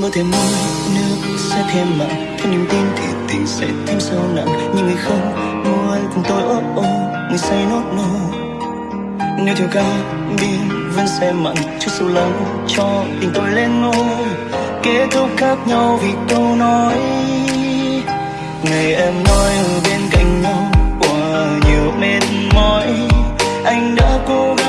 mơ thêm môi nước sẽ thêm mặn, thêm niềm tin thì tình sẽ thêm sâu nặng nhưng người không muốn cùng tôi ôm ôm người say nốt nô. Nếu chiều cao biên vẫn sẽ mặn, chút sâu lắng cho tình tôi lên ngôi. Kết thúc khác nhau vì câu nói. Ngày em nói ở bên cạnh nhau qua nhiều mệt mỏi. Anh đã cố gắng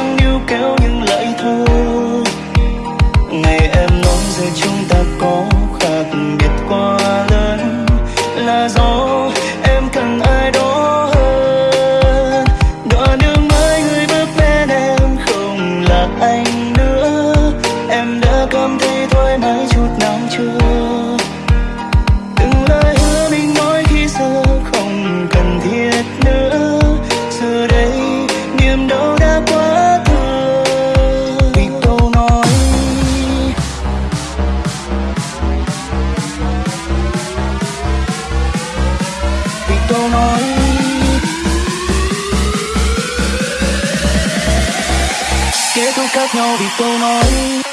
don't know Que tu cazzo vi tono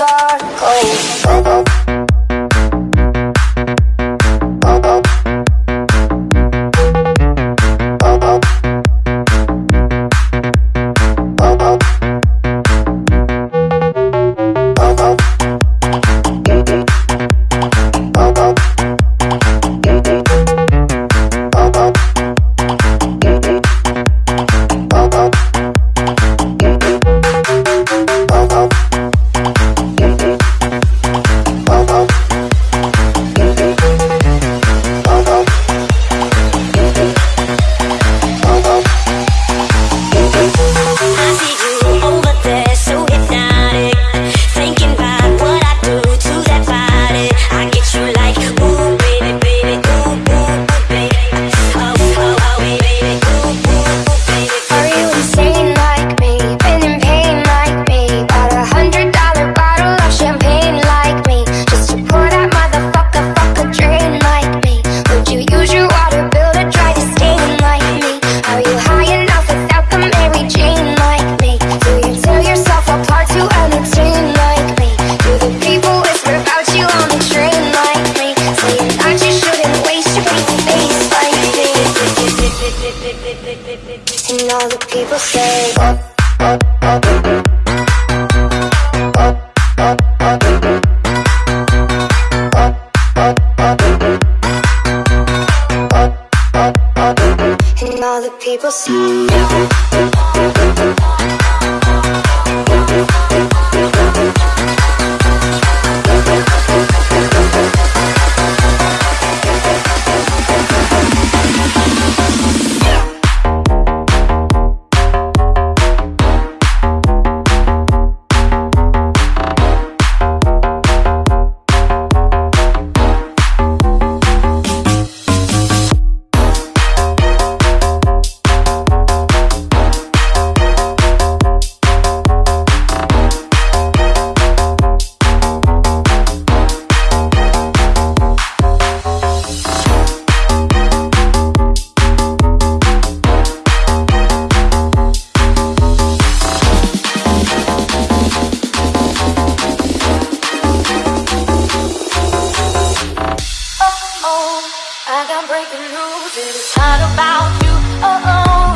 are cold. Oh. all the people say I got breaking news, it is not about you, oh oh.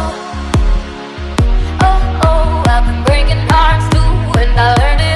Oh oh, I've been breaking hearts too, and I learned it